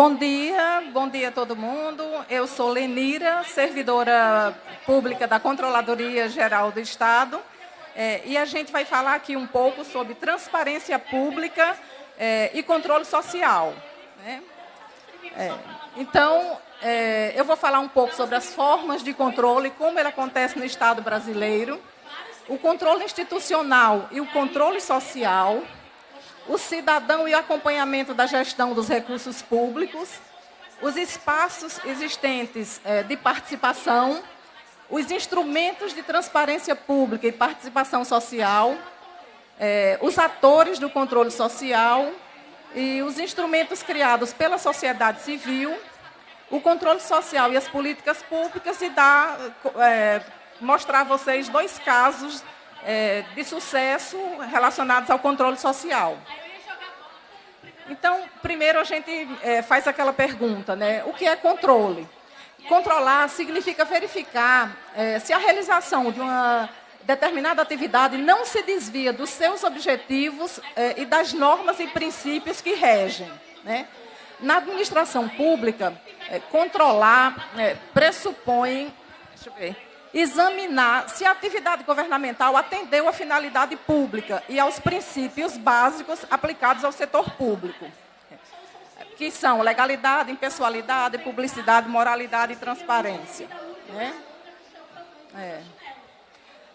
Bom dia, bom dia a todo mundo. Eu sou Lenira, servidora pública da Controladoria Geral do Estado. É, e a gente vai falar aqui um pouco sobre transparência pública é, e controle social. Né? É, então, é, eu vou falar um pouco sobre as formas de controle, como ele acontece no Estado brasileiro, o controle institucional e o controle social, o cidadão e o acompanhamento da gestão dos recursos públicos, os espaços existentes é, de participação, os instrumentos de transparência pública e participação social, é, os atores do controle social e os instrumentos criados pela sociedade civil, o controle social e as políticas públicas e dar, é, mostrar a vocês dois casos é, de sucesso relacionados ao controle social. Então, primeiro a gente é, faz aquela pergunta, né? O que é controle? Controlar significa verificar é, se a realização de uma determinada atividade não se desvia dos seus objetivos é, e das normas e princípios que regem. Né? Na administração pública, controlar é, pressupõe, deixa eu ver, examinar se a atividade governamental atendeu à finalidade pública e aos princípios básicos aplicados ao setor público, que são legalidade, impessoalidade, publicidade, moralidade e transparência. Né? É.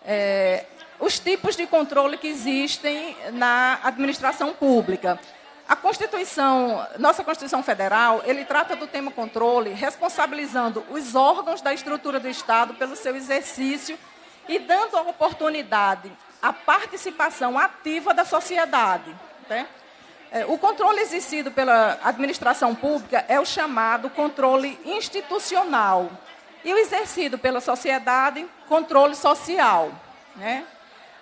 É, os tipos de controle que existem na administração pública. A Constituição, nossa Constituição Federal, ele trata do tema controle, responsabilizando os órgãos da estrutura do Estado pelo seu exercício e dando a oportunidade à participação ativa da sociedade. Né? O controle exercido pela administração pública é o chamado controle institucional e o exercido pela sociedade, controle social. Né?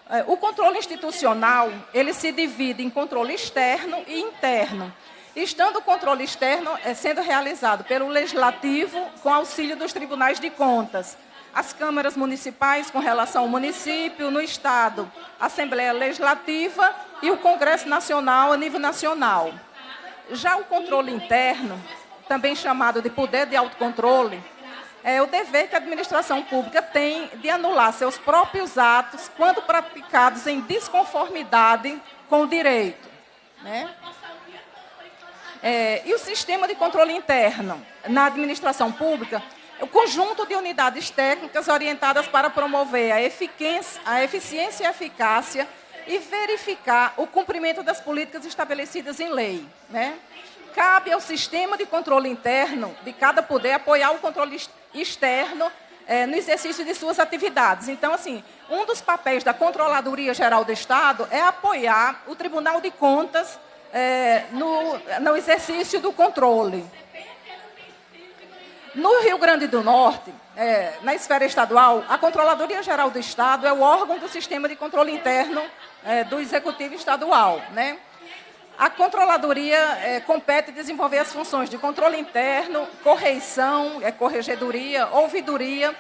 É, o controle institucional, ele se divide em controle externo e interno. Estando o controle externo é sendo realizado pelo Legislativo com auxílio dos tribunais de contas, as câmaras municipais com relação ao município, no Estado, a Assembleia Legislativa e o Congresso Nacional a nível nacional. Já o controle interno, também chamado de poder de autocontrole, é o dever que a administração pública tem de anular seus próprios atos quando praticados em desconformidade com o direito. Né? É, e o sistema de controle interno na administração pública o conjunto de unidades técnicas orientadas para promover a, a eficiência e eficácia e verificar o cumprimento das políticas estabelecidas em lei. Né? cabe ao sistema de controle interno de cada poder apoiar o controle externo é, no exercício de suas atividades. Então, assim, um dos papéis da Controladoria Geral do Estado é apoiar o Tribunal de Contas é, no, no exercício do controle. No Rio Grande do Norte, é, na esfera estadual, a Controladoria Geral do Estado é o órgão do sistema de controle interno é, do Executivo Estadual. Né? A controladoria é, compete desenvolver as funções de controle interno, correição, é, corregedoria, ouvidoria,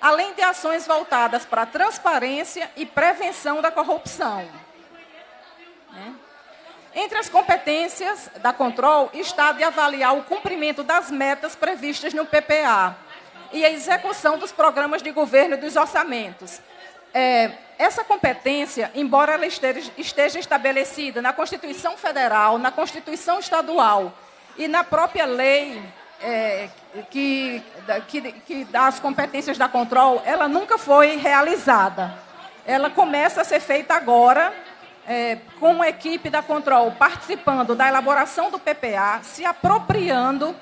além de ações voltadas para a transparência e prevenção da corrupção. Né? Entre as competências da Control está de avaliar o cumprimento das metas previstas no PPA e a execução dos programas de governo e dos orçamentos, é, essa competência, embora ela esteja, estabelecida na Constituição Federal, na Constituição Estadual e na própria lei é, que, que, que dá as competências da control, ela nunca foi realizada. Ela começa a ser feita agora, é, com a equipe da control participando da elaboração do PPA, se apropriando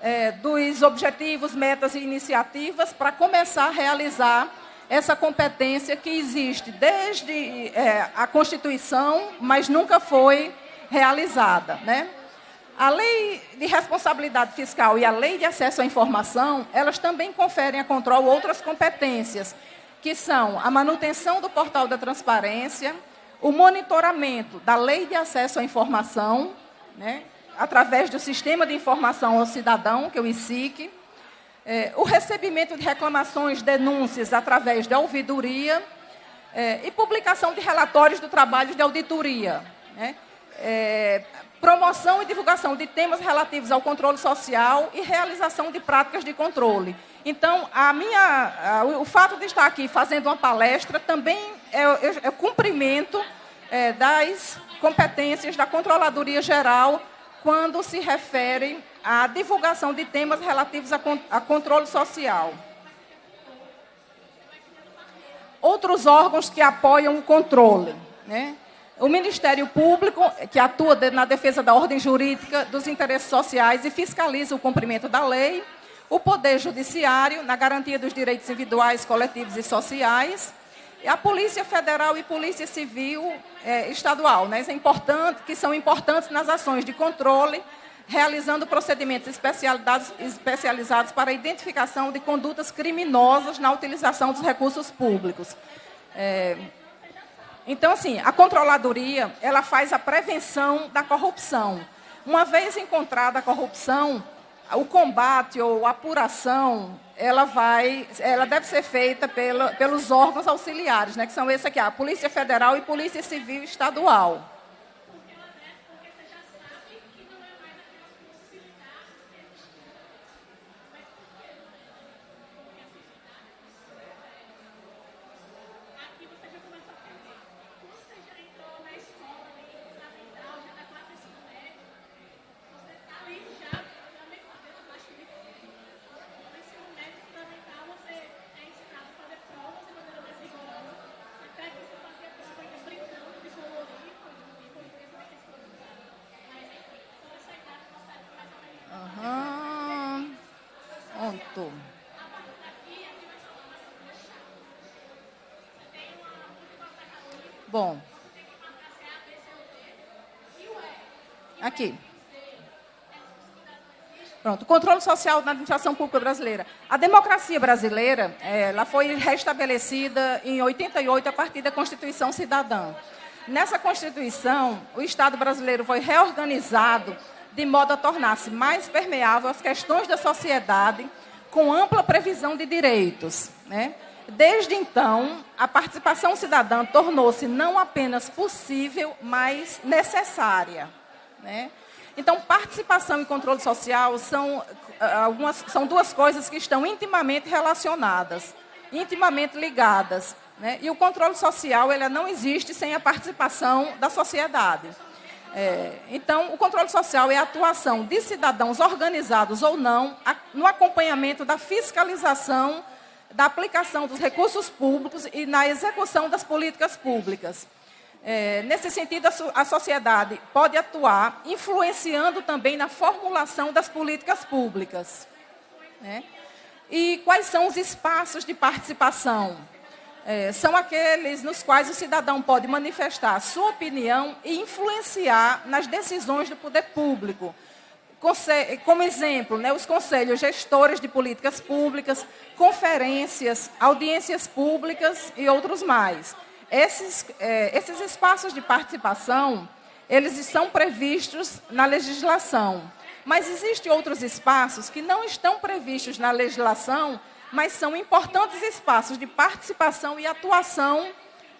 é, dos objetivos, metas e iniciativas para começar a realizar essa competência que existe desde é, a Constituição, mas nunca foi realizada. Né? A Lei de Responsabilidade Fiscal e a Lei de Acesso à Informação, elas também conferem a controle outras competências, que são a manutenção do portal da transparência, o monitoramento da Lei de Acesso à Informação, né, através do Sistema de Informação ao Cidadão, que é o ICIC, é, o recebimento de reclamações, denúncias através da ouvidoria é, e publicação de relatórios do trabalho de auditoria. Né? É, promoção e divulgação de temas relativos ao controle social e realização de práticas de controle. Então, a minha, a, o fato de estar aqui fazendo uma palestra também é, é, é cumprimento é, das competências da Controladoria Geral quando se refere à divulgação de temas relativos a, a controle social. Outros órgãos que apoiam o controle. Né? O Ministério Público, que atua na defesa da ordem jurídica, dos interesses sociais e fiscaliza o cumprimento da lei. O Poder Judiciário, na garantia dos direitos individuais, coletivos e sociais a Polícia Federal e Polícia Civil é, Estadual, né, é importante, que são importantes nas ações de controle, realizando procedimentos especializados para a identificação de condutas criminosas na utilização dos recursos públicos. É, então, assim, a controladoria, ela faz a prevenção da corrupção. Uma vez encontrada a corrupção, o combate ou apuração, ela vai, ela deve ser feita pela, pelos órgãos auxiliares, né, que são esses aqui, a Polícia Federal e Polícia Civil Estadual. Bom. Aqui. Pronto, controle social na administração pública brasileira. A democracia brasileira, ela foi restabelecida em 88 a partir da Constituição Cidadã. Nessa Constituição, o Estado brasileiro foi reorganizado de modo a tornar-se mais permeável às questões da sociedade, com ampla previsão de direitos. Né? Desde então, a participação cidadã tornou-se não apenas possível, mas necessária. Né? Então, participação e controle social são, ah, algumas, são duas coisas que estão intimamente relacionadas, intimamente ligadas. Né? E o controle social ele não existe sem a participação da sociedade. É, então, o controle social é a atuação de cidadãos organizados ou não a, no acompanhamento da fiscalização da aplicação dos recursos públicos e na execução das políticas públicas. É, nesse sentido, a, a sociedade pode atuar influenciando também na formulação das políticas públicas. Né? E quais são os espaços de participação? É, são aqueles nos quais o cidadão pode manifestar sua opinião e influenciar nas decisões do poder público, como exemplo, né, os conselhos gestores de políticas públicas, conferências, audiências públicas e outros mais. Esses, é, esses espaços de participação, eles são previstos na legislação. Mas existem outros espaços que não estão previstos na legislação, mas são importantes espaços de participação e atuação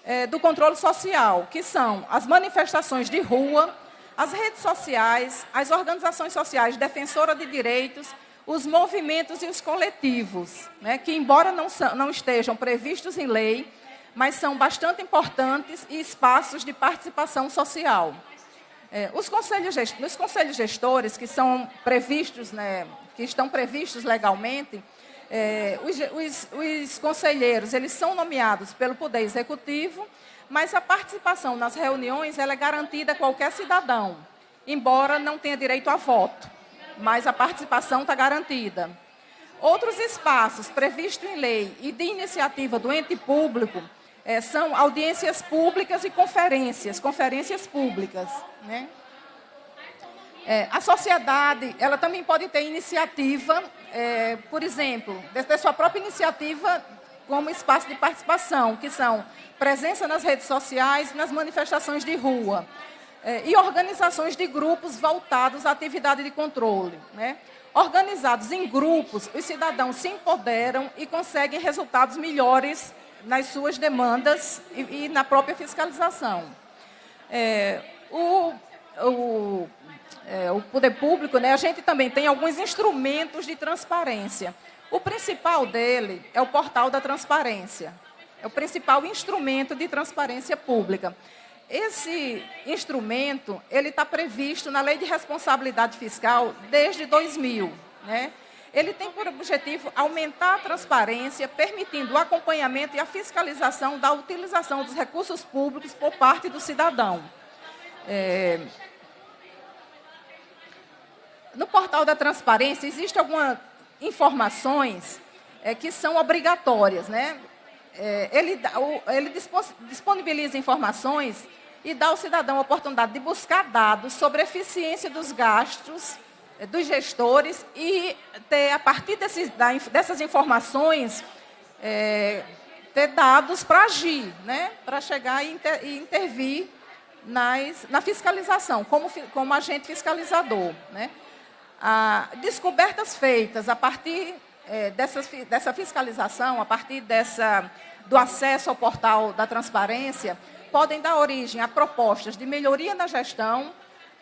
é, do controle social, que são as manifestações de rua, as redes sociais, as organizações sociais defensoras de direitos, os movimentos e os coletivos, né, que, embora não, não estejam previstos em lei, mas são bastante importantes e espaços de participação social. É, os, conselhos, os conselhos gestores que são previstos, né, que estão previstos legalmente, é, os, os, os conselheiros, eles são nomeados pelo Poder Executivo, mas a participação nas reuniões ela é garantida a qualquer cidadão, embora não tenha direito a voto, mas a participação está garantida. Outros espaços previstos em lei e de iniciativa do ente público é, são audiências públicas e conferências, conferências públicas. Né? É, a sociedade, ela também pode ter iniciativa, é, por exemplo, ter sua própria iniciativa como espaço de participação, que são presença nas redes sociais, nas manifestações de rua, é, e organizações de grupos voltados à atividade de controle. Né? Organizados em grupos, os cidadãos se empoderam e conseguem resultados melhores nas suas demandas e, e na própria fiscalização. É, o, o, é, o poder público, né, a gente também tem alguns instrumentos de transparência. O principal dele é o portal da transparência. É o principal instrumento de transparência pública. Esse instrumento, ele está previsto na Lei de Responsabilidade Fiscal desde 2000. Né? Ele tem por objetivo aumentar a transparência, permitindo o acompanhamento e a fiscalização da utilização dos recursos públicos por parte do cidadão. É... No portal da transparência, existem algumas informações é, que são obrigatórias. Né? É, ele, ele disponibiliza informações e dá ao cidadão a oportunidade de buscar dados sobre a eficiência dos gastos dos gestores e ter, a partir desses, dessas informações, é, ter dados para agir, né? para chegar e, inter, e intervir nas, na fiscalização, como, como agente fiscalizador. Né? A, descobertas feitas a partir é, dessas, dessa fiscalização, a partir dessa, do acesso ao portal da transparência, podem dar origem a propostas de melhoria na gestão,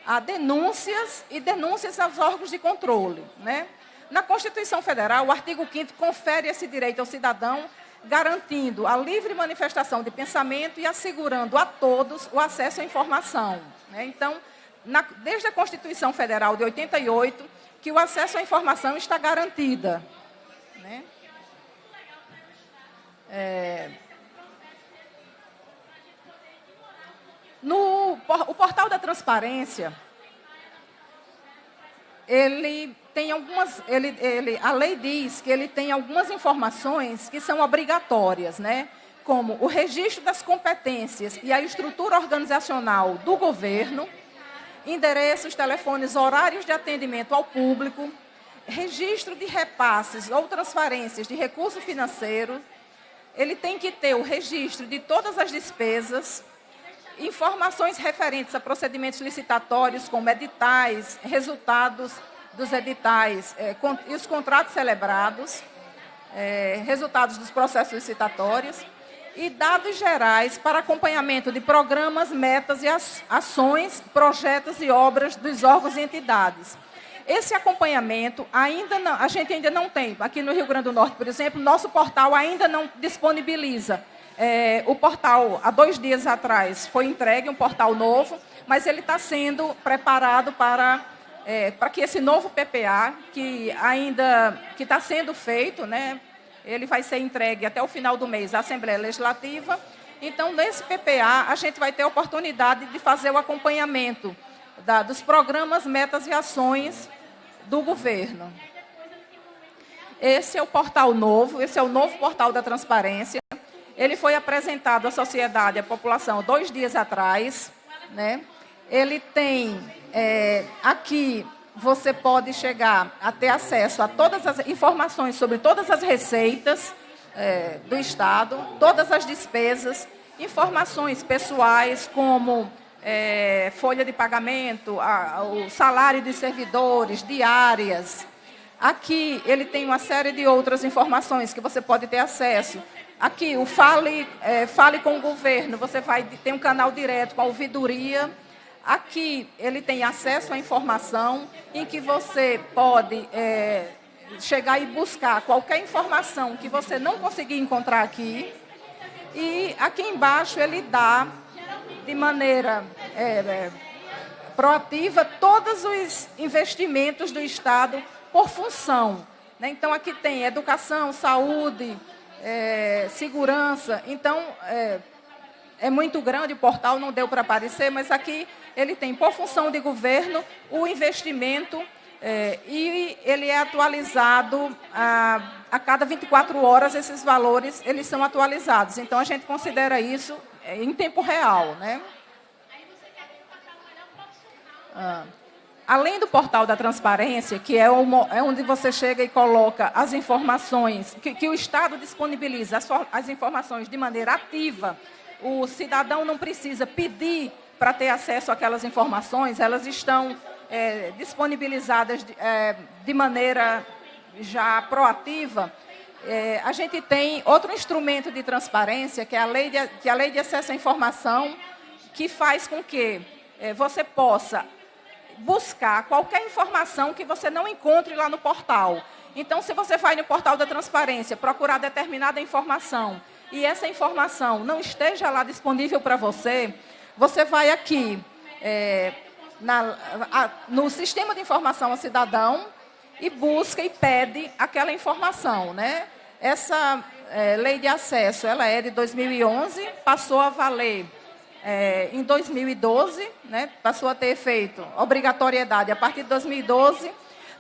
a denúncias e denúncias aos órgãos de controle. Né? Na Constituição Federal, o artigo 5 confere esse direito ao cidadão, garantindo a livre manifestação de pensamento e assegurando a todos o acesso à informação. Né? Então, na, desde a Constituição Federal de 88, que o acesso à informação está garantida. Né? É, No, o portal da transparência, ele tem algumas, ele, ele, a lei diz que ele tem algumas informações que são obrigatórias, né? como o registro das competências e a estrutura organizacional do governo, endereços, telefones, horários de atendimento ao público, registro de repasses ou transferências de recurso financeiro, ele tem que ter o registro de todas as despesas, informações referentes a procedimentos licitatórios, como editais, resultados dos editais é, e os contratos celebrados, é, resultados dos processos licitatórios, e dados gerais para acompanhamento de programas, metas e ações, projetos e obras dos órgãos e entidades. Esse acompanhamento ainda não, a gente ainda não tem. Aqui no Rio Grande do Norte, por exemplo, nosso portal ainda não disponibiliza é, o portal, há dois dias atrás, foi entregue um portal novo, mas ele está sendo preparado para, é, para que esse novo PPA, que ainda que está sendo feito, né, ele vai ser entregue até o final do mês à Assembleia Legislativa. Então, nesse PPA, a gente vai ter a oportunidade de fazer o acompanhamento da, dos programas, metas e ações do governo. Esse é o portal novo, esse é o novo portal da transparência. Ele foi apresentado à sociedade, à população, dois dias atrás. Né? Ele tem, é, aqui, você pode chegar a ter acesso a todas as informações sobre todas as receitas é, do Estado, todas as despesas, informações pessoais como é, folha de pagamento, a, o salário de servidores, diárias. Aqui ele tem uma série de outras informações que você pode ter acesso, Aqui, o Fale, é, Fale com o Governo, você vai ter um canal direto com a ouvidoria. Aqui, ele tem acesso à informação em que você pode é, chegar e buscar qualquer informação que você não conseguir encontrar aqui. E aqui embaixo ele dá, de maneira é, é proativa, todos os investimentos do Estado por função. Né? Então, aqui tem educação, saúde, é, segurança. Então, é, é, muito grande o portal, não deu para aparecer, mas aqui ele tem, por função de governo, o investimento é, e ele é atualizado a, a cada 24 horas, esses valores eles são atualizados. Então, a gente considera isso é, em tempo real. Né? Ah. Além do portal da transparência, que é, uma, é onde você chega e coloca as informações, que, que o Estado disponibiliza as, as informações de maneira ativa, o cidadão não precisa pedir para ter acesso àquelas informações, elas estão é, disponibilizadas de, é, de, maneira já proativa. É, a gente tem outro instrumento de transparência, que é a lei de, que é a lei de acesso à informação, que faz com que é, você possa buscar qualquer informação que você não encontre lá no portal. Então, se você vai no portal da transparência procurar determinada informação e essa informação não esteja lá disponível para você, você vai aqui é, na, a, no Sistema de Informação ao Cidadão e busca e pede aquela informação. Né? Essa é, lei de acesso ela é de 2011, passou a valer é, em 2012, né? passou a ter efeito obrigatoriedade a partir de 2012,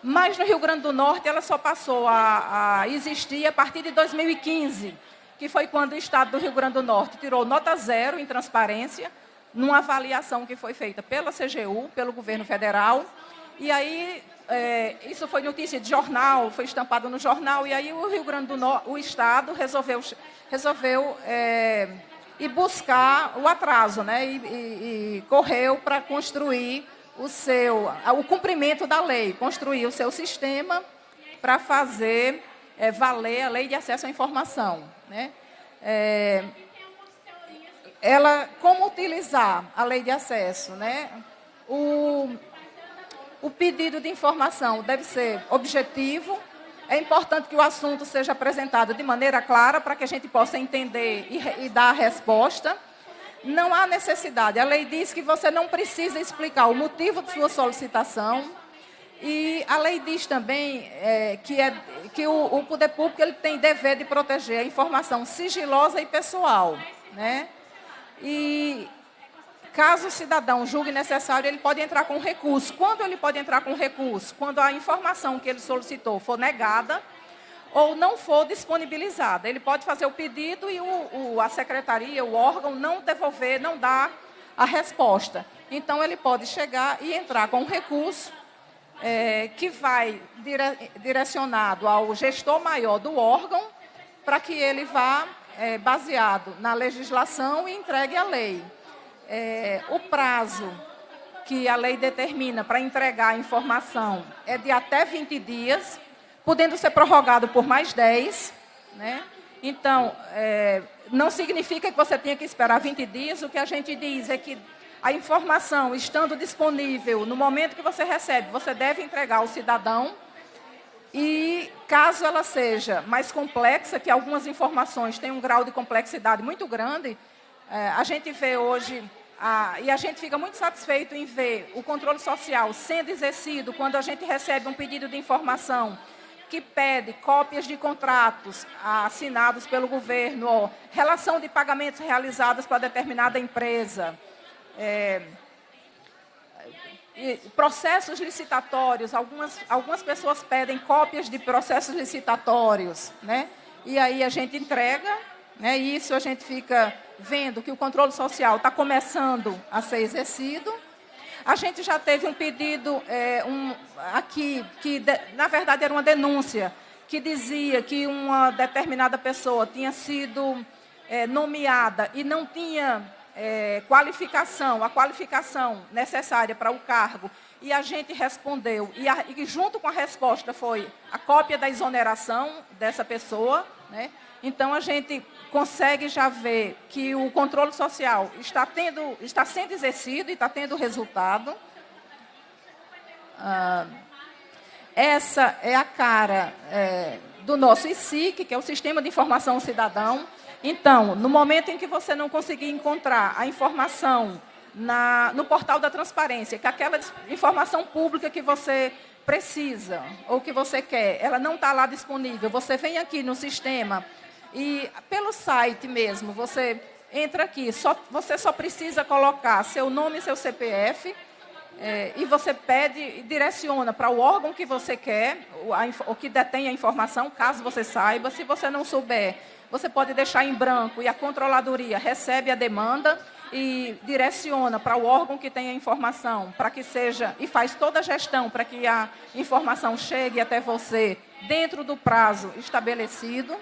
mas no Rio Grande do Norte ela só passou a, a existir a partir de 2015, que foi quando o Estado do Rio Grande do Norte tirou nota zero em transparência, numa avaliação que foi feita pela CGU, pelo governo federal, e aí é, isso foi notícia de jornal, foi estampado no jornal, e aí o Rio Grande do Norte, o Estado resolveu, resolveu é, ir buscar o atraso, né, e, e, e correu para construir o seu, o cumprimento da lei, construir o seu sistema para fazer é, valer a lei de acesso à informação. Né? É, ela, como utilizar a lei de acesso? Né? O, o pedido de informação deve ser objetivo, é importante que o assunto seja apresentado de maneira clara para que a gente possa entender e, e dar a resposta. Não há necessidade. A lei diz que você não precisa explicar o motivo de sua solicitação. E a lei diz também é, que, é, que o, o, poder público ele tem dever de proteger a informação sigilosa e pessoal. Né? E caso o cidadão julgue necessário, ele pode entrar com recurso. Quando ele pode entrar com recurso? Quando a informação que ele solicitou for negada ou não for disponibilizada. Ele pode fazer o pedido e o, o, a secretaria, o órgão, não devolver, não dar a resposta. Então, ele pode chegar e entrar com um recurso é, que vai dire, direcionado ao gestor maior do órgão, para que ele vá, é, baseado na legislação, e entregue a lei. É, o prazo que a lei determina para entregar a informação é de até 20 dias, podendo ser prorrogado por mais 10. Né? Então, é, não significa que você tenha que esperar 20 dias. O que a gente diz é que a informação estando disponível no momento que você recebe, você deve entregar ao cidadão. E caso ela seja mais complexa, que algumas informações têm um grau de complexidade muito grande, é, a gente vê hoje, a, e a gente fica muito satisfeito em ver o controle social sendo exercido quando a gente recebe um pedido de informação que pede cópias de contratos assinados pelo governo, relação de pagamentos realizados para determinada empresa, é, processos licitatórios, algumas, algumas pessoas pedem cópias de processos licitatórios, né? e aí a gente entrega, né? e isso a gente fica vendo que o controle social está começando a ser exercido, a gente já teve um pedido é, um, aqui, que de, na verdade era uma denúncia, que dizia que uma determinada pessoa tinha sido é, nomeada e não tinha é, qualificação, a qualificação necessária para o cargo, e a gente respondeu, e, a, e, junto com a resposta foi a cópia da exoneração dessa pessoa, né? Então a gente consegue já ver que o controle social está, tendo, está sendo exercido e está tendo resultado. Ah, essa é a cara é, do nosso ICIC, que é o Sistema de Informação Cidadão. Então, no momento em que você não conseguir encontrar a informação na, no portal da transparência, que aquela informação pública que você precisa ou que você quer, ela não está lá disponível, você vem aqui no sistema e pelo site mesmo, você entra aqui, só, você só precisa colocar seu nome e seu CPF, é, e você pede e direciona para o órgão que você quer, o, a, o que detém a informação, caso você saiba. Se você não souber, você pode deixar em branco e a controladoria recebe a demanda e direciona para o órgão que tem a informação, para que seja, e faz toda a gestão para que a informação chegue até você dentro do prazo estabelecido.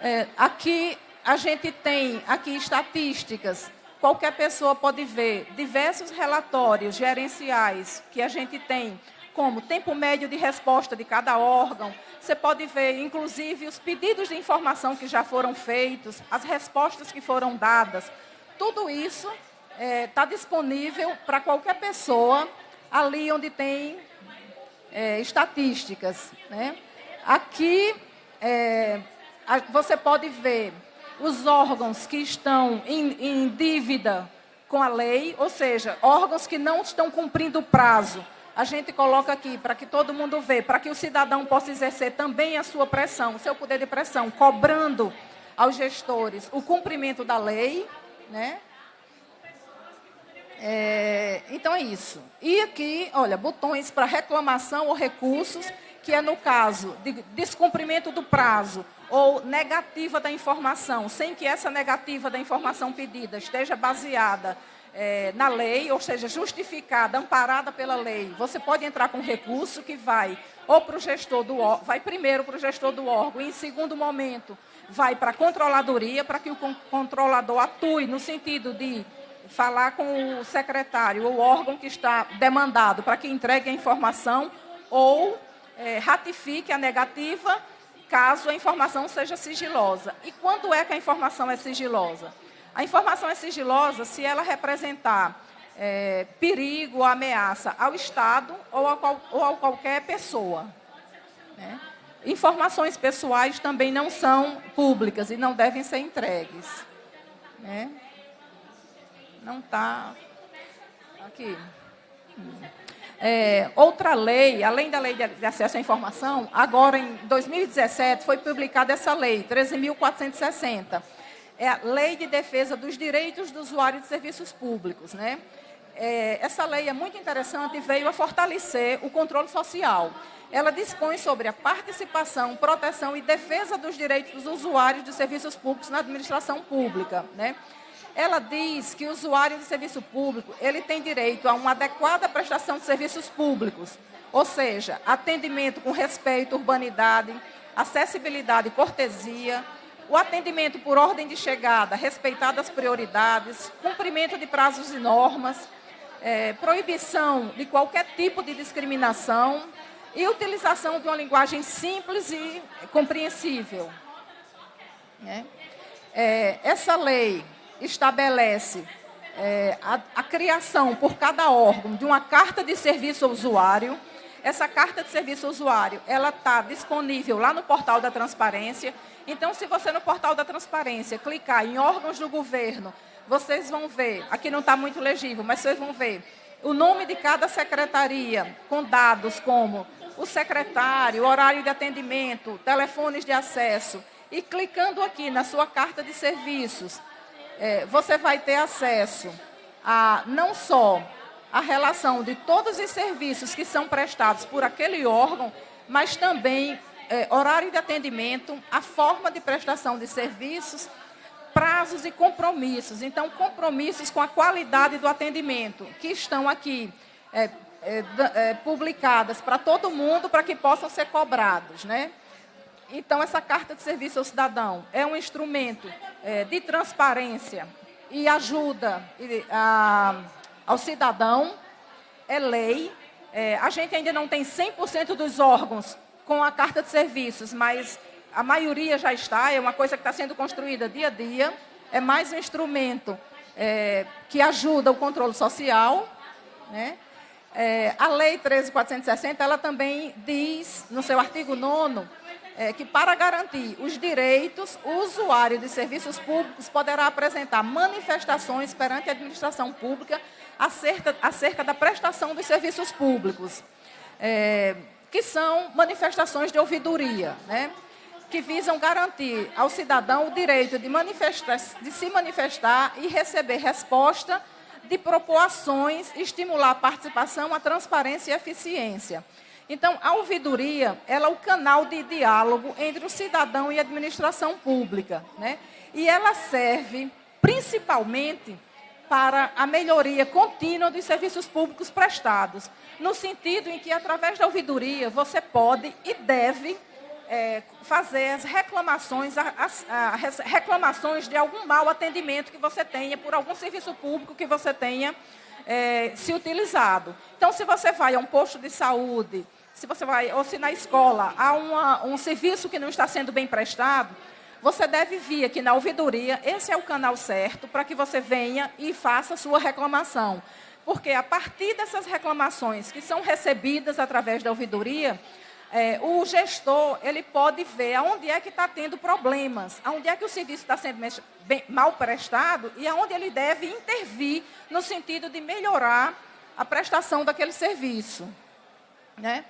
É, aqui a gente tem aqui estatísticas. Qualquer pessoa pode ver diversos relatórios gerenciais que a gente tem, como tempo médio de resposta de cada órgão. Você pode ver, inclusive, os pedidos de informação que já foram feitos, as respostas que foram dadas. Tudo isso está é, tá disponível para qualquer pessoa ali onde tem é, estatísticas. Né? Aqui é, você pode ver os órgãos que estão em, em dívida com a lei, ou seja, órgãos que não estão cumprindo o prazo. A gente coloca aqui para que todo mundo vê, para que o cidadão possa exercer também a sua pressão, o seu poder de pressão, cobrando aos gestores o cumprimento da lei, né? É, então é isso. E aqui, olha, botões para reclamação ou recursos, que é no caso de descumprimento do prazo ou negativa da informação, sem que essa negativa da informação pedida esteja baseada é, na lei, ou seja, justificada, amparada pela lei, você pode entrar com recurso que vai ou para o gestor do vai primeiro para o gestor do órgão, e em segundo momento vai para a controladoria, para que o controlador atue no sentido de falar com o secretário ou órgão que está demandado para que entregue a informação ou é, ratifique a negativa caso a informação seja sigilosa. E quando é que a informação é sigilosa? A informação é sigilosa se ela representar é, perigo ameaça ao Estado ou a, qual, ou a qualquer pessoa. Né? Informações pessoais também não são públicas e não devem ser entregues. Né? Não está aqui. É, outra lei, além da lei de acesso à informação, agora em 2017 foi publicada essa lei, 13.460. É a Lei de Defesa dos Direitos do Usuário de Serviços Públicos. Né? É, essa lei é muito interessante e veio a fortalecer o controle social. Ela dispõe sobre a participação, proteção e defesa dos direitos dos usuários de serviços públicos na administração pública. Né? Ela diz que o usuário de serviço público ele tem direito a uma adequada prestação de serviços públicos, ou seja, atendimento com respeito, urbanidade, acessibilidade e cortesia, o atendimento por ordem de chegada, respeitadas as prioridades, cumprimento de prazos e normas, é, proibição de qualquer tipo de discriminação e utilização de uma linguagem simples e compreensível. É, é essa lei estabelece é, a, a, criação por cada órgão de uma carta de serviço ao usuário. Essa carta de serviço ao usuário, ela está disponível lá no portal da transparência. Então, se você no portal da transparência clicar em órgãos do governo, vocês vão ver, aqui não está muito legível, mas vocês vão ver o nome de cada secretaria, com dados como o secretário, horário de atendimento, telefones de acesso. E clicando aqui na sua carta de serviços, é, você vai ter acesso a não só a relação de todos os serviços que são prestados por aquele órgão, mas também é, horário de atendimento, a forma de prestação de serviços, prazos e compromissos. Então, compromissos com a qualidade do atendimento, que estão aqui é, é, é publicadas para todo mundo, para que possam ser cobrados, né? Então, essa carta de serviço ao cidadão é um instrumento é, de transparência e ajuda a, ao cidadão, é lei. É, a gente ainda não tem 100% dos órgãos com a carta de serviços, mas a maioria já está, é uma coisa que está sendo construída dia a dia. É mais um instrumento é, que ajuda o controle social. Né? É, a Lei 13.460, ela também diz, no seu artigo 9 é, que, para garantir os direitos, o usuário de serviços públicos poderá apresentar manifestações perante a administração pública acerca, acerca da prestação dos serviços públicos, é, que são manifestações de ouvidoria, né? que visam garantir ao cidadão o direito de, de se manifestar e receber resposta de propor ações, estimular a participação, a transparência e a eficiência. Então, a ouvidoria ela é o canal de diálogo entre o cidadão e a administração pública. Né? E ela serve principalmente para a melhoria contínua dos serviços públicos prestados, no sentido em que, através da ouvidoria, você pode e deve é, fazer as reclamações, as, as, reclamações de algum mau atendimento que você tenha por algum serviço público que você tenha é, se utilizado. Então, se você vai a um posto de saúde, se você vai, ou se na escola há uma, um serviço que não está sendo bem prestado, você deve vir aqui na ouvidoria, esse é o canal certo para que você venha e faça sua reclamação. porque a partir dessas reclamações que são recebidas através da ouvidoria, é, o gestor ele pode ver aonde é que está tendo problemas, aonde é que o serviço está sendo bem, mal prestado e aonde ele deve intervir no sentido de melhorar a prestação daquele serviço. Né?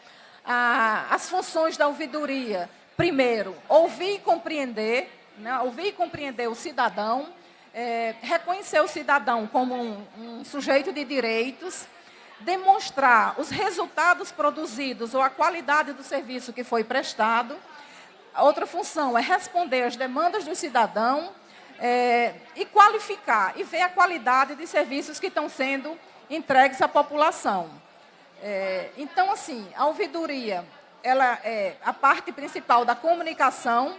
Ah, as funções da ouvidoria, primeiro, ouvir e compreender, né? ouvir e compreender o cidadão, é, reconhecer o cidadão como um, um sujeito de direitos, demonstrar os resultados produzidos ou a qualidade do serviço que foi prestado. A outra função é responder às demandas do cidadão é, e qualificar e ver a qualidade de serviços que estão sendo entregues à população. É, então, assim, a ouvidoria, ela é a parte principal da comunicação,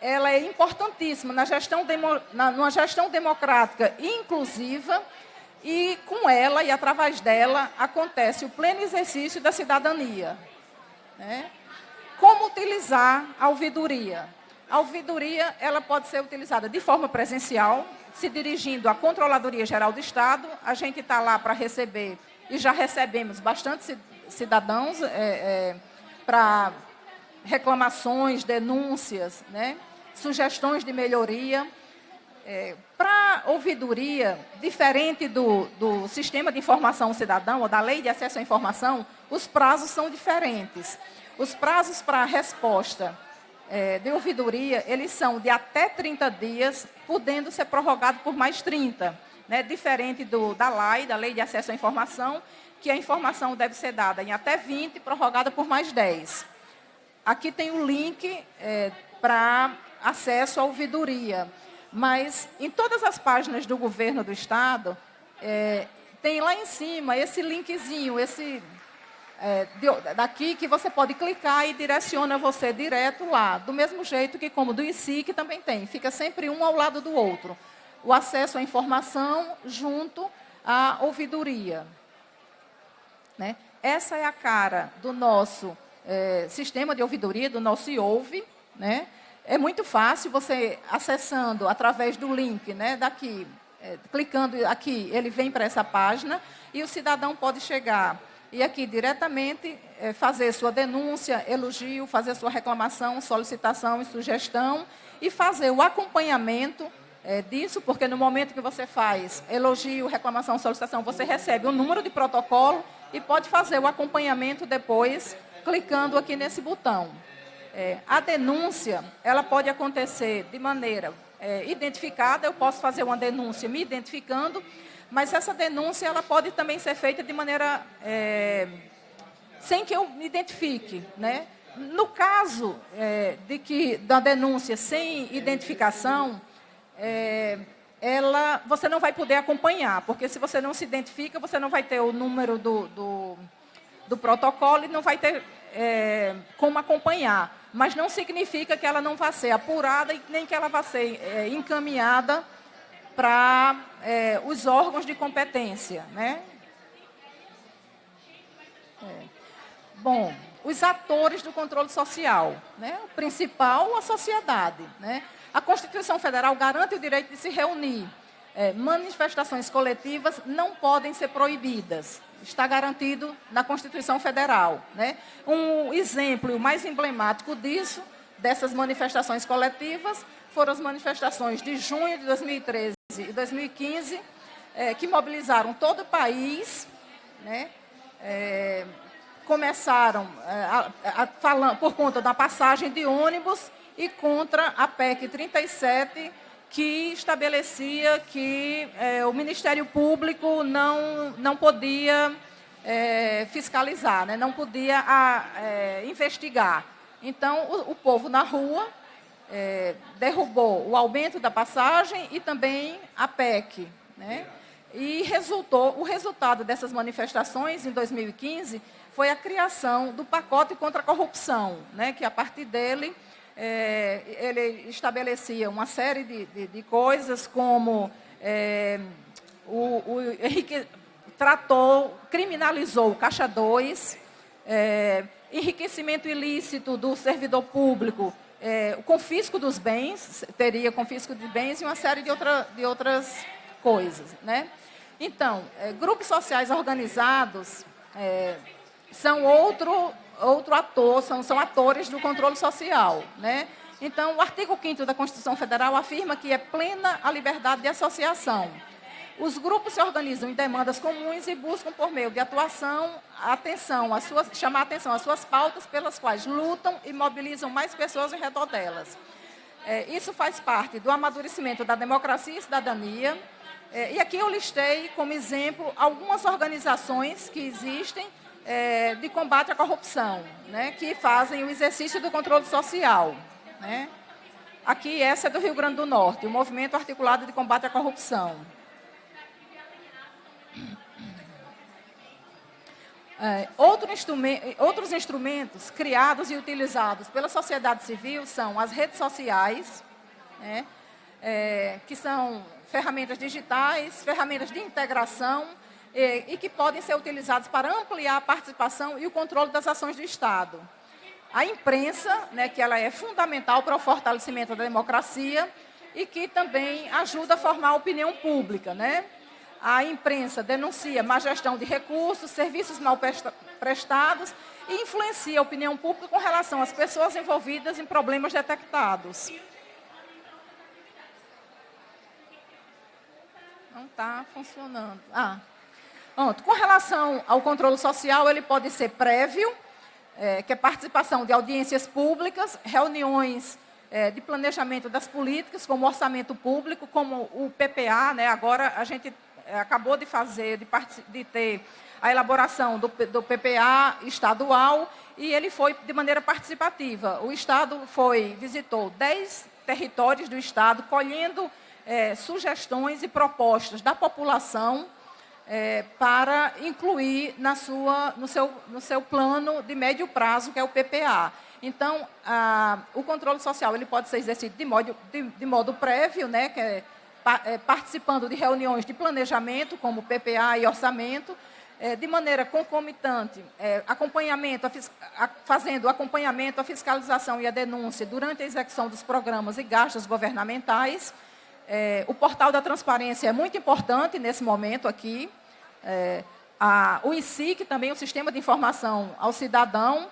ela é importantíssima na gestão demo, na, numa gestão democrática e inclusiva, e com ela e através dela acontece o pleno exercício da cidadania. Né? Como utilizar a ouvidoria? A ouvidoria ela pode ser utilizada de forma presencial, se dirigindo à Controladoria Geral do Estado. A gente está lá para receber, e já recebemos bastante cidadãos é, é, para reclamações, denúncias, né? sugestões de melhoria. É, Para ouvidoria, diferente do, do sistema de informação cidadão ou da lei de acesso à informação, os prazos são diferentes. Os prazos para resposta é, de ouvidoria, eles são de até 30 dias, podendo ser prorrogado por mais 30. Né? Diferente do, da LAI, da Lei de Acesso à Informação, que a informação deve ser dada em até 20 e prorrogada por mais 10. Aqui tem o link é, para acesso à ouvidoria. Mas em todas as páginas do governo do Estado, é, tem lá em cima esse linkzinho, esse é, de, daqui que você pode clicar e direciona você direto lá. Do mesmo jeito que como do ICI, também tem. Fica sempre um ao lado do outro. O acesso à informação junto à ouvidoria. Né? Essa é a cara do nosso é, sistema de ouvidoria, do nosso IOUVE, né? É muito fácil você acessando através do link, né, daqui, é, clicando aqui, ele vem para essa página e o cidadão pode chegar e aqui diretamente é, fazer sua denúncia, elogio, fazer sua reclamação, solicitação e sugestão e fazer o acompanhamento é, disso, porque no momento que você faz elogio, reclamação, solicitação, você recebe um número de protocolo e pode fazer o acompanhamento depois clicando aqui nesse botão. É, a denúncia, ela pode acontecer de maneira é, identificada, eu posso fazer uma denúncia me identificando, mas essa denúncia ela pode também ser feita de maneira é, sem que eu me identifique, né? No caso é, de que da denúncia sem identificação, é, ela, você não vai poder acompanhar, porque se você não se identifica, você não vai ter o número do, do, do protocolo e não vai ter é, como acompanhar mas não significa que ela não vá ser apurada e nem que ela vá ser é, encaminhada para é, os órgãos de competência. Né? É. Bom, os atores do controle social. Né? O principal, a sociedade. Né? A Constituição Federal garante o direito de se reunir. É, manifestações coletivas não podem ser proibidas está garantido na Constituição Federal. Né? Um exemplo mais emblemático disso, dessas manifestações coletivas, foram as manifestações de junho de 2013 e 2015, é, que mobilizaram todo o país, né? É, começaram é, falando por conta da passagem de ônibus e contra a PEC 37, que estabelecia que é, o Ministério Público não, não podia é, fiscalizar, né? não podia a, é, investigar. Então, o, o, povo na rua é, derrubou o aumento da passagem e também a PEC. Né? E resultou, o resultado dessas manifestações em 2015 foi a criação do pacote contra a corrupção, né? que a partir dele é, ele estabelecia uma série de, de, de coisas, como é, o, o tratou, criminalizou o Caixa 2, é, enriquecimento ilícito do servidor público, é, o confisco dos bens, teria confisco de bens e uma série de, outra, de outras coisas. Né? Então, é, grupos sociais organizados é, são outro, outro ator, são, são atores do controle social. Né? Então, o artigo 5 da Constituição Federal afirma que é plena a liberdade de associação. Os grupos se organizam em demandas comuns e buscam, por meio de atuação, atenção, as suas, chamar atenção às suas pautas pelas quais lutam e mobilizam mais pessoas em redor delas. É, isso faz parte do amadurecimento da democracia e cidadania, é, e aqui eu listei como exemplo algumas organizações que existem é, de combate à corrupção, né, que fazem o exercício do controle social. Né. Aqui, essa é do Rio Grande do Norte, o Movimento Articulado de Combate à Corrupção. É, outro instrumento, outros instrumentos criados e utilizados pela sociedade civil são as redes sociais, né, é, que são ferramentas digitais, ferramentas de integração e, e que podem ser utilizadas para ampliar a participação e o controle das ações do Estado. A imprensa, né, que ela é fundamental para o fortalecimento da democracia e que também ajuda a formar a opinião pública. Né? A imprensa denuncia má gestão de recursos, serviços mal prestados e influencia a opinião pública com relação às pessoas envolvidas em problemas detectados. Não está funcionando. Ah, pronto. Com relação ao controle social, ele pode ser prévio, é, que é participação de audiências públicas, reuniões é, de planejamento das políticas, como orçamento público, como o PPA, né? agora a gente é, acabou de fazer, de, de ter a elaboração do, do, PPA estadual e ele foi de maneira participativa. O Estado foi, visitou 10 territórios do Estado, colhendo é, sugestões e propostas da população é, para incluir na sua, no, seu, no seu plano de médio prazo, que é o PPA. Então, a, o controle social ele pode ser exercido de modo, de, de modo prévio, né, que é, é, participando de reuniões de planejamento, como PPA e orçamento, é, de maneira concomitante, é, acompanhamento, a, a, fazendo acompanhamento, a fiscalização e a denúncia durante a execução dos programas e gastos governamentais, é, o portal da transparência é muito importante nesse momento aqui. É, a, o INSIC, também o Sistema de Informação ao Cidadão.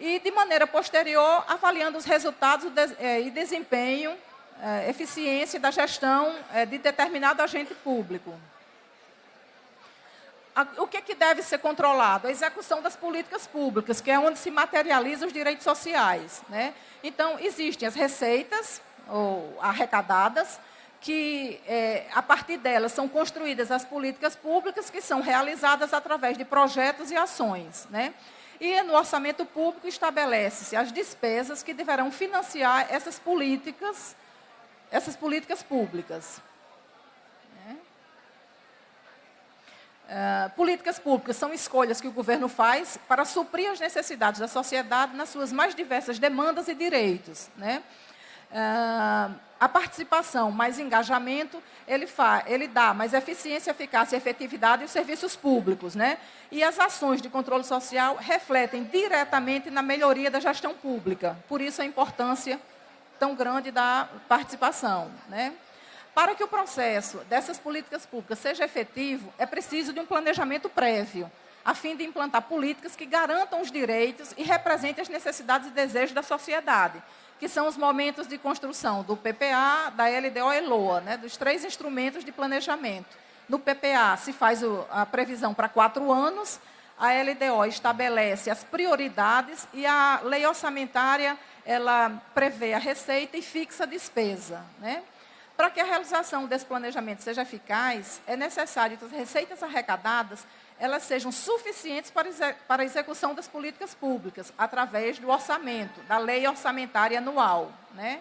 E, de maneira posterior, avaliando os resultados é, e desempenho, é, eficiência da gestão é, de determinado agente público. o que, que deve ser controlado? A execução das políticas públicas, que é onde se materializam os direitos sociais. Né? Então, existem as receitas ou arrecadadas, que, é, a partir delas, são construídas as políticas públicas que são realizadas através de projetos e ações. Né? E no orçamento público estabelece-se as despesas que deverão financiar essas políticas, essas políticas públicas. Uh, políticas públicas são escolhas que o governo faz para suprir as necessidades da sociedade nas suas mais diversas demandas e direitos. Né? Uh, a participação, mais engajamento, ele, fa, ele dá mais eficiência, eficácia e efetividade os serviços públicos. Né? E as ações de controle social refletem diretamente na melhoria da gestão pública. Por isso a importância tão grande da participação. Né? Para que o processo dessas políticas públicas seja efetivo, é preciso de um planejamento prévio, a fim de implantar políticas que garantam os direitos e representem as necessidades e desejos da sociedade, que são os momentos de construção do PPA, da LDO e LOA, né, dos três instrumentos de planejamento. No PPA se faz o, a previsão para quatro anos, a LDO estabelece as prioridades e a lei orçamentária ela prevê a receita e fixa a despesa. Né? Para que a realização desse planejamento seja eficaz, é necessário que as receitas arrecadadas elas sejam suficientes para, para a execução das políticas públicas, através do orçamento, da lei orçamentária anual. Né?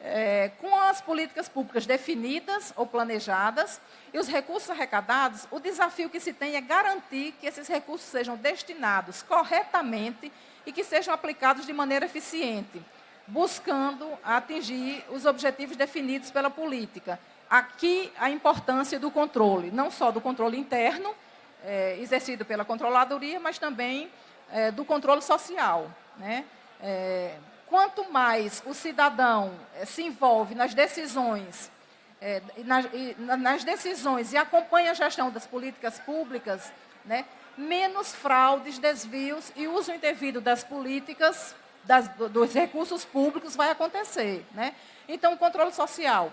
É, com as políticas públicas definidas ou planejadas e os recursos arrecadados, o desafio que se tem é garantir que esses recursos sejam destinados corretamente e que sejam aplicados de maneira eficiente, buscando atingir os objetivos definidos pela política. Aqui a importância do controle, não só do controle interno, é, exercido pela controladoria, mas também é, do controle social. Né? É, quanto mais o cidadão é, se envolve nas decisões é, nas, nas, decisões e acompanha a gestão das políticas públicas, né, menos fraudes, desvios e uso indevido das políticas, das, dos recursos públicos vai acontecer. Né? Então, o controle social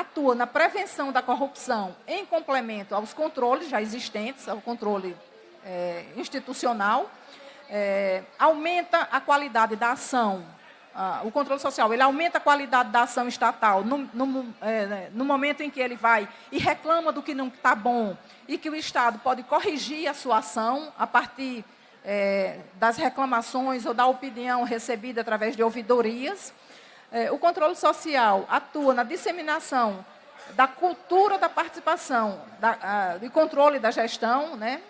atua na prevenção da corrupção em complemento aos controles já existentes, ao controle é, institucional, é, aumenta a qualidade da ação ah, o controle social, ele aumenta a qualidade da ação estatal no, no, é, no momento em que ele vai e reclama do que não está bom e que o Estado pode corrigir a sua ação a partir é, das reclamações ou da opinião recebida através de ouvidorias. É, o controle social atua na disseminação da cultura da participação, da, a, do controle da gestão, né?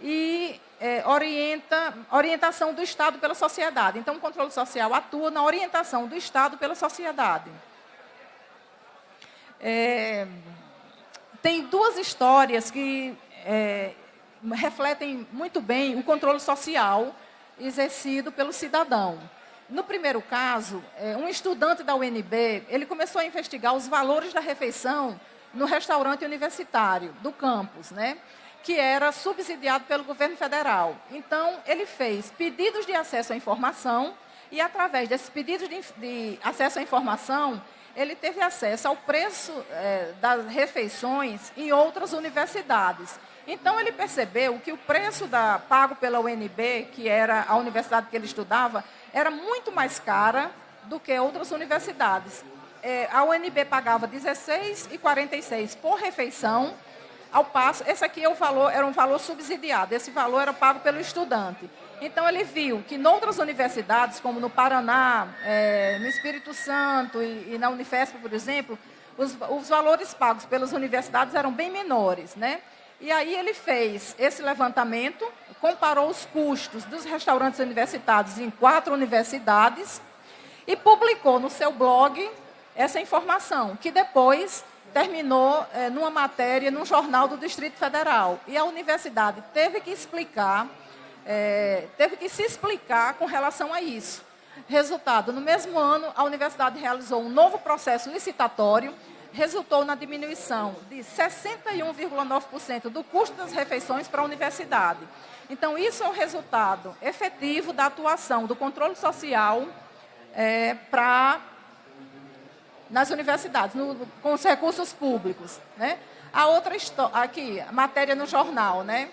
e é, orienta, orientação do Estado pela sociedade. Então, o controle social atua na orientação do Estado pela sociedade. É, tem duas histórias que é, refletem muito bem o controle social exercido pelo cidadão. No primeiro caso, é, um estudante da UNB, ele começou a investigar os valores da refeição no restaurante universitário do campus, né? que era subsidiado pelo governo federal. Então, ele fez pedidos de acesso à informação e, através desses pedidos de, de acesso à informação, ele teve acesso ao preço é, das refeições em outras universidades. Então, ele percebeu que o preço da, pago pela UNB, que era a universidade que ele estudava, era muito mais cara do que outras universidades. É, a UNB pagava R$ 16,46 por refeição, ao passo, esse aqui é o valor, era um valor subsidiado, esse valor era pago pelo estudante. Então, ele viu que em outras universidades, como no Paraná, é, no Espírito Santo e, e, na Unifesp, por exemplo, os, os valores pagos pelas universidades eram bem menores. Né? E aí ele fez esse levantamento, comparou os custos dos restaurantes universitários em quatro universidades e publicou no seu blog essa informação, que depois terminou é, numa matéria num jornal do Distrito Federal. E a universidade teve que explicar, é, teve que se explicar com relação a isso. Resultado, no mesmo ano, a universidade realizou um novo processo licitatório, resultou na diminuição de 61,9% do custo das refeições para a universidade. Então, isso é o resultado efetivo da atuação do controle social é, para nas universidades, no, com os recursos públicos. Né? A outra história, aqui, matéria no jornal, né?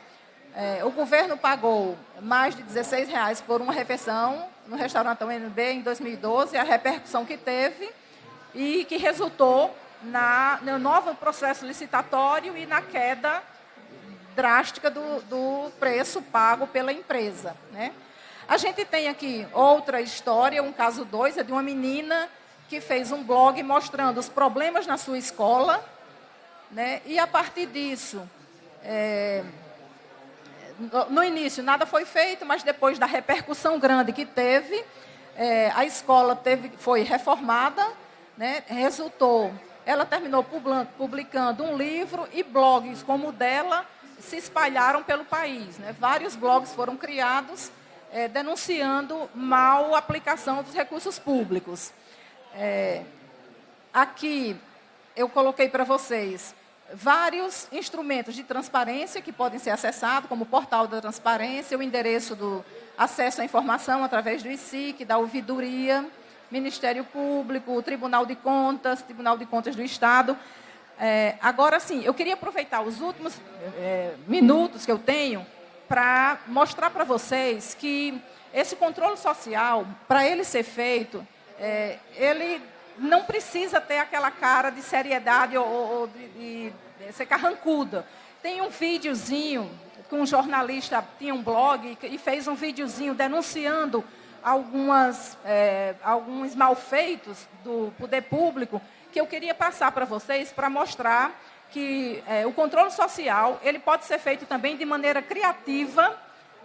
É, o governo pagou mais de 16 reais por uma refeição no restaurante UNB em 2012, a repercussão que teve e que resultou na, no novo processo licitatório e na queda drástica do, do preço pago pela empresa. Né? A gente tem aqui outra história, um caso 2, é de uma menina que fez um blog mostrando os problemas na sua escola, né? e a partir disso, é, no início nada foi feito, mas depois da repercussão grande que teve, é, a escola teve, foi reformada, né? resultou, ela terminou publicando um livro e blogs como o dela se espalharam pelo país. Né? Vários blogs foram criados é, denunciando mal aplicação dos recursos públicos. É, aqui eu coloquei para vocês vários instrumentos de transparência que podem ser acessados, como o portal da transparência, o endereço do acesso à informação através do ICIC, da ouvidoria, Ministério Público, Tribunal de Contas, Tribunal de Contas do Estado. É, agora, sim, eu queria aproveitar os últimos é, minutos que eu tenho para mostrar para vocês que esse controle social, para ele ser feito, é, ele não precisa ter aquela cara de seriedade ou, ou de, de, de, ser carrancuda. Tem um videozinho que um jornalista tinha um blog e fez um videozinho denunciando algumas, é, alguns malfeitos do poder público que eu queria passar para vocês para mostrar que é, o controle social ele pode ser feito também de maneira criativa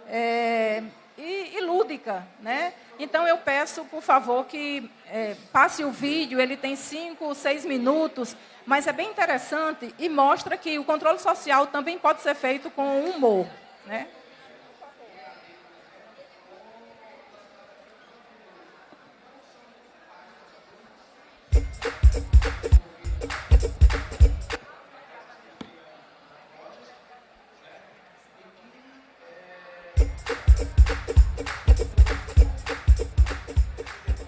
é, e, e lúdica, né? Então eu peço, por favor, que é, passe o vídeo, ele tem cinco, seis minutos, mas é bem interessante e mostra que o controle social também pode ser feito com humor. Né?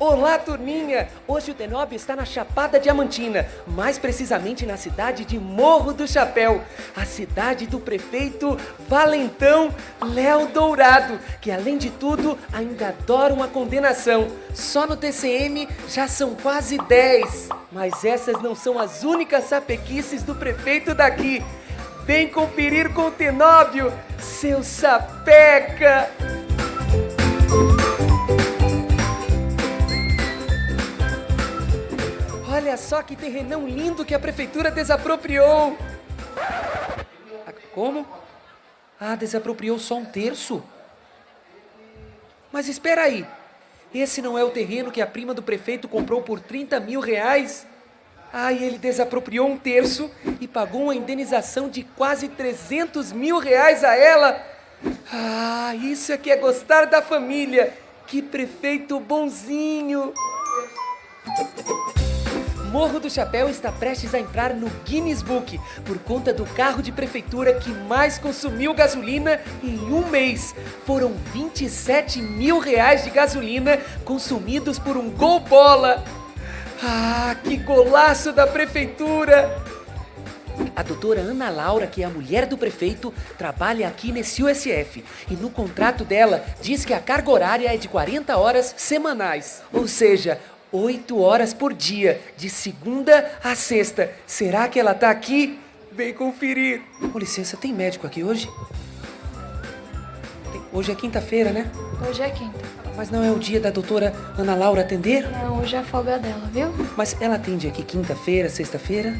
Olá, turminha! Hoje o Tenóbio está na Chapada Diamantina, mais precisamente na cidade de Morro do Chapéu, a cidade do prefeito Valentão Léo Dourado, que além de tudo ainda adora uma condenação. Só no TCM já são quase 10. Mas essas não são as únicas sapequices do prefeito daqui. Vem conferir com o Tenóbio, seu sapeca! Olha só que terrenão lindo que a prefeitura desapropriou! Ah, Como? Ah, desapropriou só um terço? Mas espera aí! Esse não é o terreno que a prima do prefeito comprou por 30 mil reais? Ah, e ele desapropriou um terço e pagou uma indenização de quase 300 mil reais a ela? Ah, isso é que é gostar da família! Que prefeito bonzinho! Morro do Chapéu está prestes a entrar no Guinness Book por conta do carro de prefeitura que mais consumiu gasolina em um mês. Foram 27 mil reais de gasolina consumidos por um gol bola. Ah, que golaço da prefeitura! A doutora Ana Laura, que é a mulher do prefeito, trabalha aqui nesse USF. E no contrato dela diz que a carga horária é de 40 horas semanais. Ou seja, 8 horas por dia, de segunda a sexta. Será que ela tá aqui? Vem conferir. Com licença, tem médico aqui hoje? Tem- Hoje é quinta-feira, né? Hoje é quinta. Mas não é o dia da doutora Ana Laura atender? Não, hoje é a folga dela, viu? Mas ela atende aqui quinta-feira, sexta-feira?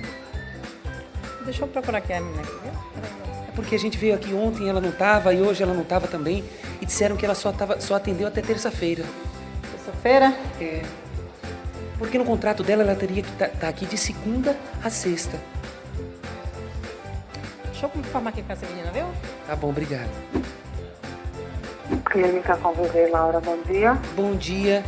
Deixa eu procurar aqui a menina aqui, viu? É porque a gente veio aqui ontem, ela não tava, e hoje ela não tava também. E disseram que ela só, tava, só atendeu até terça-feira. Terça-feira. É. Porque no contrato dela ela teria que estar aqui de segunda a sexta. Deixa eu confirmar aqui com essa menina, viu? Tá bom, obrigado. Clínica Conviver Laura, bom dia. Bom dia.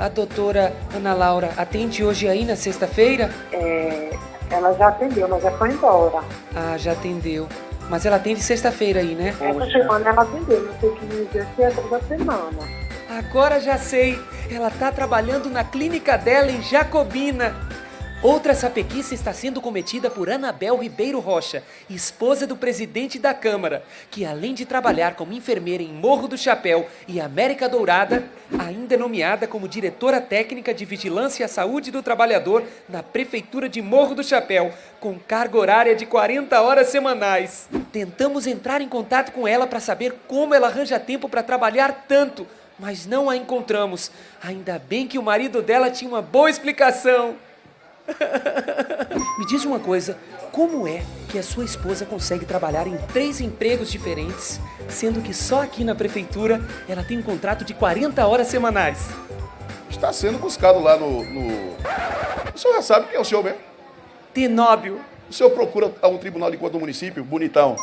A doutora Ana Laura atende hoje aí na sexta-feira? É, ela já atendeu, mas já foi embora. Ah, já atendeu. Mas ela atende sexta-feira aí, né? Essa semana ela atendeu, não sei o que dizer se é toda semana. Agora já sei. Ela tá trabalhando na clínica dela em Jacobina. Outra sapequice está sendo cometida por Anabel Ribeiro Rocha, esposa do presidente da Câmara, que além de trabalhar como enfermeira em Morro do Chapéu e América Dourada, ainda é nomeada como diretora técnica de Vigilância à Saúde do Trabalhador na Prefeitura de Morro do Chapéu, com carga horária de 40 horas semanais. Tentamos entrar em contato com ela para saber como ela arranja tempo para trabalhar tanto, mas não a encontramos. Ainda bem que o marido dela tinha uma boa explicação. Me diz uma coisa, como é que a sua esposa consegue trabalhar em três empregos diferentes, sendo que só aqui na prefeitura ela tem um contrato de 40 horas semanais? está sendo buscado lá no, no- O senhor já sabe quem é o senhor mesmo? Tenóbio. O senhor procura a um tribunal de contas do município, bonitão.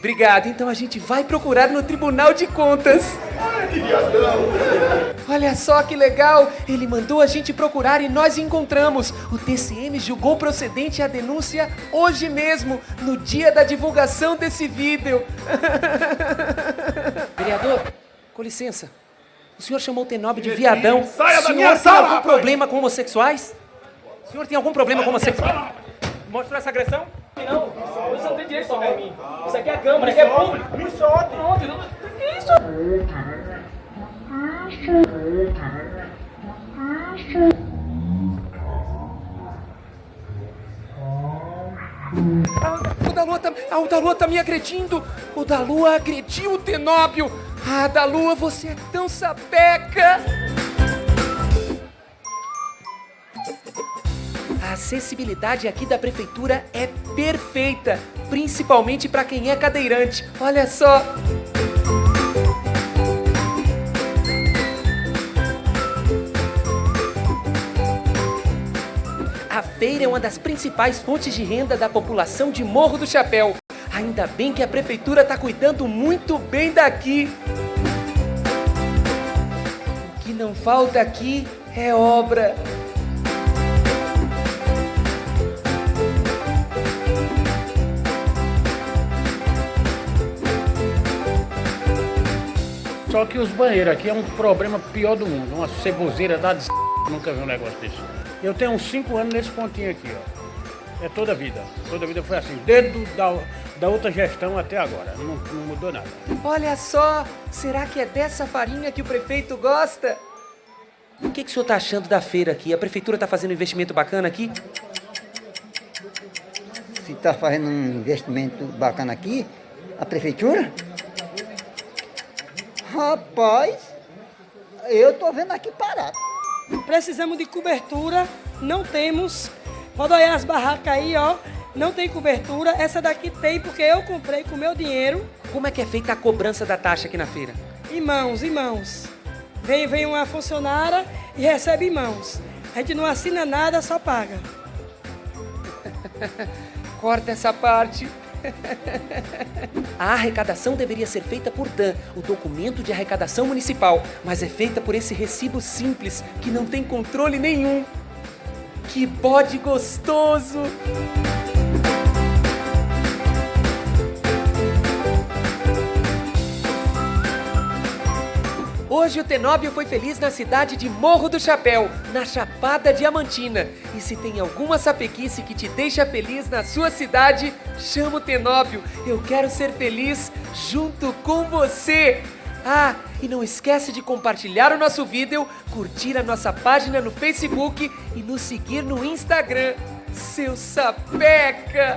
Obrigado, então a gente vai procurar no Tribunal de Contas. Olha só que legal! Ele mandou a gente procurar e nós encontramos. O TCM julgou procedente a denúncia hoje mesmo, no dia da divulgação desse vídeo. Vereador, com licença. O senhor chamou o Tenóbio de viadão. Saia o da senhor minha tem sala, algum rapaz! problema com homossexuais? O senhor tem algum problema com homossexuais? Mostrou essa agressão? Não, você não tem direito de em mim. Isso aqui é câmara, isso aqui é público. Me solte. Pronto, não... que isso? O da Lua tá, ah, o da Lua tá me agredindo. O da Lua agrediu o Tenóbio. Ah, da Lua, você é tão sapeca. A acessibilidade aqui da prefeitura é perfeita, principalmente para quem é cadeirante. Olha só. A feira é uma das principais fontes de renda da população de Morro do Chapéu. Ainda bem que a prefeitura está cuidando muito bem daqui. O que não falta aqui é obra. Só que os banheiros aqui é um problema pior do mundo. Uma ceboseira da des... Nunca vi um negócio desse. Eu tenho uns 5 anos nesse pontinho aqui, ó. É toda a vida. Toda a vida foi assim, desde da, da outra gestão até agora. Não, não mudou nada. Olha só, será que é dessa farinha que o prefeito gosta? O que, que o senhor tá achando da feira aqui? A prefeitura tá fazendo um investimento bacana aqui? Se está fazendo um investimento bacana aqui, a prefeitura? Rapaz, eu tô vendo aqui parado. Precisamos de cobertura, não temos. Pode olhar as barracas aí, ó. Não tem cobertura. Essa daqui tem porque eu comprei com meu dinheiro. Como é que é feita a cobrança da taxa aqui na feira? Em mãos, em mãos. Vem, vem uma funcionária e recebe em mãos. A gente não assina nada, só paga. Corta essa parte. A arrecadação deveria ser feita por DAN, o documento de arrecadação municipal, mas é feita por esse recibo simples que não tem controle nenhum. Que bode gostoso! Hoje o Tenóbio foi feliz na cidade de Morro do Chapéu, na Chapada Diamantina. E se tem alguma sapequice que te deixa feliz na sua cidade, chama o Tenóbio. Eu quero ser feliz junto com você. Ah, e não esquece de compartilhar o nosso vídeo, curtir a nossa página no Facebook e nos seguir no Instagram. Seu sapeca!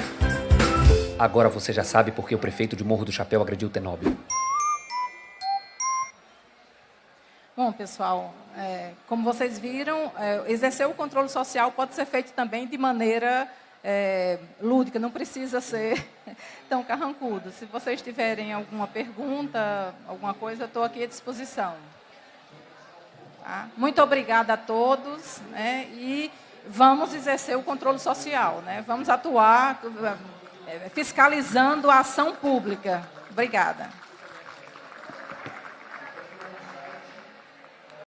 Agora você já sabe por que o prefeito de Morro do Chapéu agrediu o Tenóbio. Bom, pessoal, é, como vocês viram, é, exercer o controle social pode ser feito também de maneira é, lúdica, não precisa ser tão carrancudo. Se vocês tiverem alguma pergunta, alguma coisa, estou aqui à disposição. Tá? Muito obrigada a todos né, e vamos exercer o controle social, né? vamos atuar é, fiscalizando a ação pública. Obrigada.